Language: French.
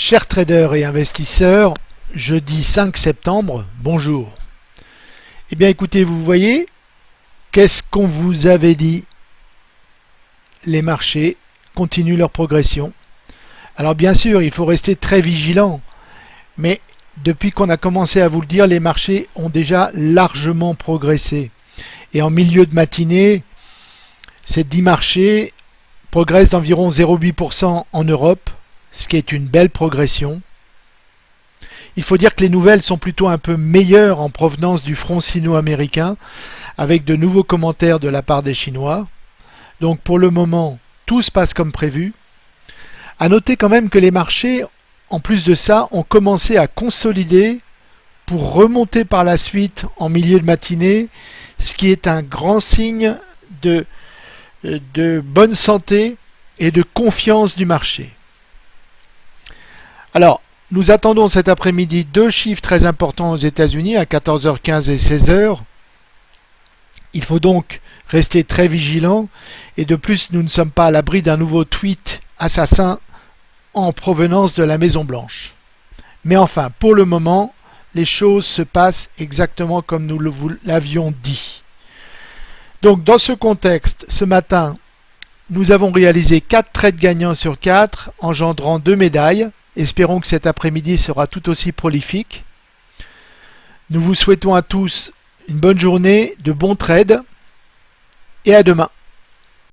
Chers traders et investisseurs, jeudi 5 septembre, bonjour. Eh bien écoutez, vous voyez, qu'est-ce qu'on vous avait dit? Les marchés continuent leur progression. Alors bien sûr, il faut rester très vigilant, mais depuis qu'on a commencé à vous le dire, les marchés ont déjà largement progressé. Et en milieu de matinée, ces 10 marchés progressent d'environ 0,8% en Europe, ce qui est une belle progression. Il faut dire que les nouvelles sont plutôt un peu meilleures en provenance du front sino-américain, avec de nouveaux commentaires de la part des Chinois. Donc pour le moment, tout se passe comme prévu. À noter quand même que les marchés, en plus de ça, ont commencé à consolider pour remonter par la suite en milieu de matinée, ce qui est un grand signe de, de bonne santé et de confiance du marché. Alors, nous attendons cet après-midi deux chiffres très importants aux États-Unis à 14h15 et 16h. Il faut donc rester très vigilant et de plus nous ne sommes pas à l'abri d'un nouveau tweet assassin en provenance de la Maison Blanche. Mais enfin, pour le moment, les choses se passent exactement comme nous l'avions dit. Donc dans ce contexte, ce matin, nous avons réalisé 4 trades gagnants sur 4, engendrant 2 médailles. Espérons que cet après-midi sera tout aussi prolifique. Nous vous souhaitons à tous une bonne journée, de bons trades et à demain.